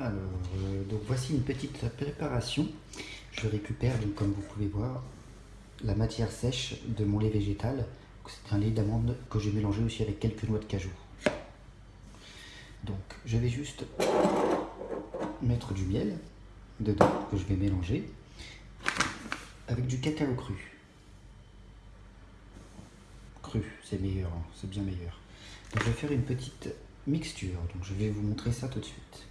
Alors, euh, donc voici une petite préparation. Je récupère, comme vous pouvez voir, la matière sèche de mon lait végétal. C'est un lait d'amande que j'ai mélangé aussi avec quelques noix de cajou. Donc, je vais juste mettre du miel dedans que je vais mélanger avec du cacao cru. Cru, c'est meilleur, hein, c'est bien meilleur. Je vais faire une petite mixture. Donc, je vais vous montrer ça tout de suite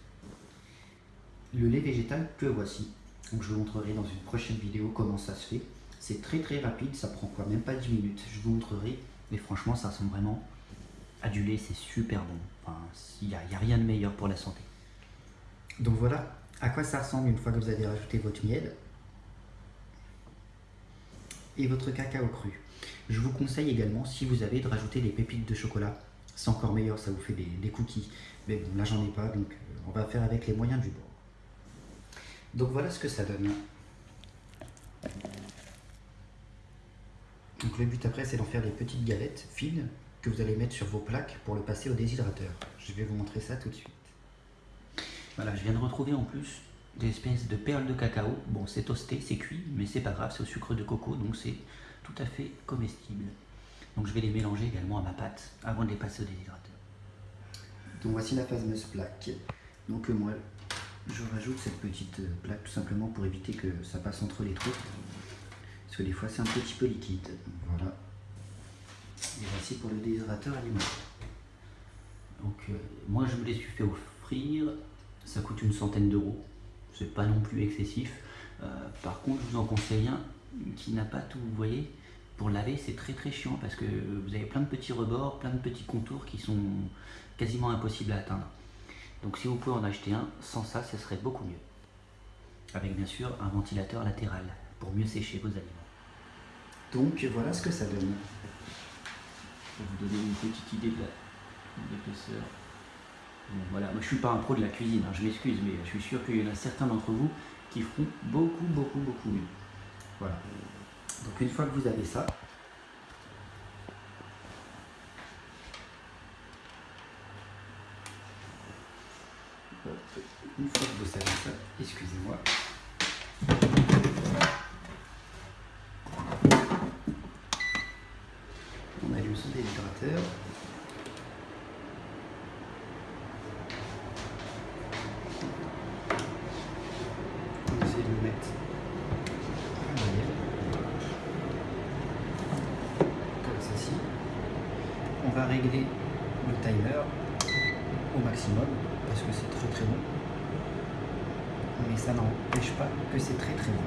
le lait végétal que voici. Donc je vous montrerai dans une prochaine vidéo comment ça se fait. C'est très très rapide, ça prend quoi Même pas 10 minutes. Je vous montrerai, mais franchement ça ressemble vraiment à du lait, c'est super bon. Enfin, il n'y a, rien de meilleur pour la santé. Donc voilà à quoi ça ressemble une fois que vous avez rajouté votre miel et votre cacao cru? Je vous conseille également, si vous avez, de rajouter des pépites de chocolat. C'est encore meilleur, ça vous fait des, des cookies. Mais bon, là j'en ai pas, donc euh, on va faire avec les moyens du bord. Donc voilà ce que ça donne. Donc le but après c'est d'en faire des petites galettes fines que vous allez mettre sur vos plaques pour le passer au déshydrateur. Je vais vous montrer ça tout de suite. Voilà, je viens de retrouver en plus des espèces de perles de cacao. Bon, c'est toasté, c'est cuit, mais c'est pas grave, c'est au sucre de coco, donc c'est tout à fait comestible. Donc je vais les mélanger également à ma pâte avant de les passer au déshydrateur. Donc voici la fameuse plaque. Donc moi, je rajoute cette petite plaque tout simplement pour éviter que ça passe entre les trous. Parce que des fois c'est un petit peu liquide. Voilà. Et voici pour le déshydrateur alimentaire. Donc euh, moi je me les suis fait offrir. Ça coûte une centaine d'euros. C'est pas non plus excessif. Euh, par contre je vous en conseille un qui n'a pas tout, vous voyez. Pour laver c'est très très chiant parce que vous avez plein de petits rebords, plein de petits contours qui sont quasiment impossibles à atteindre. Donc si vous pouvez en acheter un, sans ça, ce serait beaucoup mieux. Avec bien sûr un ventilateur latéral pour mieux sécher vos aliments. Donc voilà ce que ça donne. Pour vous donner une petite idée de l'épaisseur. Bon, voilà, moi je suis pas un pro de la cuisine, hein, je m'excuse, mais je suis sûr qu'il y en a certains d'entre vous qui feront beaucoup, beaucoup, beaucoup mieux. Voilà. Donc une fois que vous avez ça, Une fois que vous savez ça, excusez-moi. On allume son déshydrateur. On essaie de le mettre comme ceci. On va régler le timer au maximum parce que c'est très très bon mais ça n'empêche pas que c'est très très bon.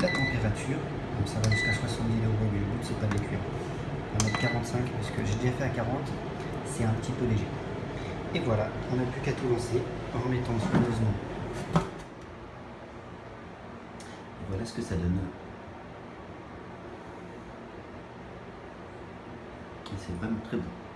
La température, ça va jusqu'à 70 euros, mais le c'est pas de les cuire. On va mettre 45 parce que j'ai déjà fait à 40, c'est un petit peu léger. Et voilà, on n'a plus qu'à tout lancer en remettant soigneusement. voilà ce que ça donne. C'est vraiment très bon.